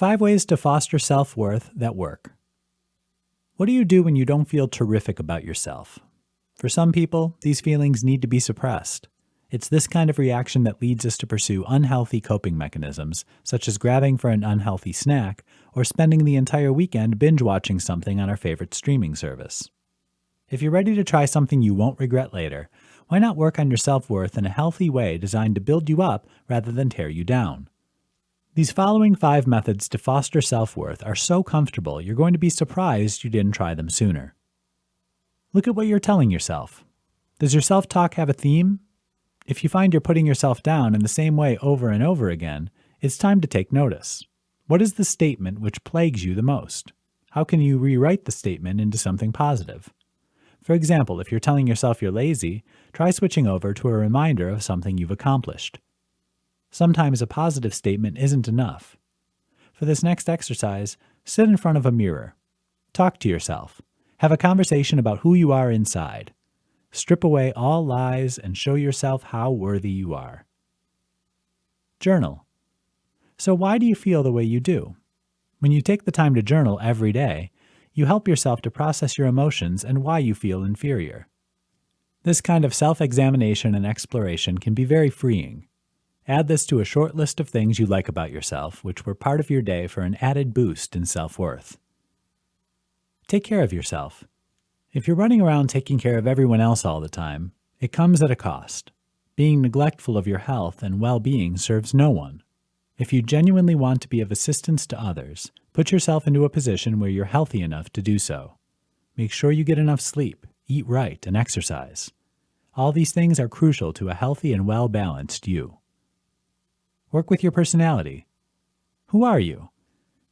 Five ways to foster self worth that work. What do you do when you don't feel terrific about yourself? For some people, these feelings need to be suppressed. It's this kind of reaction that leads us to pursue unhealthy coping mechanisms, such as grabbing for an unhealthy snack or spending the entire weekend binge watching something on our favorite streaming service. If you're ready to try something you won't regret later, why not work on your self worth in a healthy way designed to build you up rather than tear you down? These following five methods to foster self worth are so comfortable you're going to be surprised you didn't try them sooner. Look at what you're telling yourself. Does your self talk have a theme? If you find you're putting yourself down in the same way over and over again, it's time to take notice. What is the statement which plagues you the most? How can you rewrite the statement into something positive? For example, if you're telling yourself you're lazy, try switching over to a reminder of something you've accomplished. Sometimes a positive statement isn't enough. For this next exercise, sit in front of a mirror. Talk to yourself. Have a conversation about who you are inside. Strip away all lies and show yourself how worthy you are. Journal. So why do you feel the way you do? When you take the time to journal every day, you help yourself to process your emotions and why you feel inferior. This kind of self-examination and exploration can be very freeing. Add this to a short list of things you like about yourself, which were part of your day for an added boost in self-worth. Take care of yourself. If you're running around taking care of everyone else all the time, it comes at a cost. Being neglectful of your health and well-being serves no one. If you genuinely want to be of assistance to others, put yourself into a position where you're healthy enough to do so. Make sure you get enough sleep, eat right, and exercise. All these things are crucial to a healthy and well-balanced you. Work with your personality. Who are you?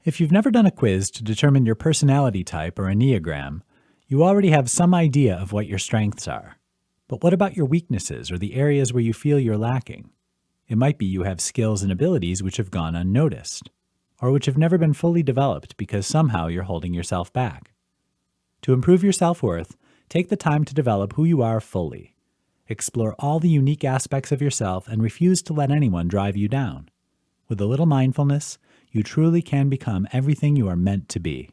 If you've never done a quiz to determine your personality type or Enneagram, you already have some idea of what your strengths are. But what about your weaknesses or the areas where you feel you're lacking? It might be you have skills and abilities which have gone unnoticed, or which have never been fully developed because somehow you're holding yourself back. To improve your self-worth, take the time to develop who you are fully. Explore all the unique aspects of yourself and refuse to let anyone drive you down. With a little mindfulness, you truly can become everything you are meant to be.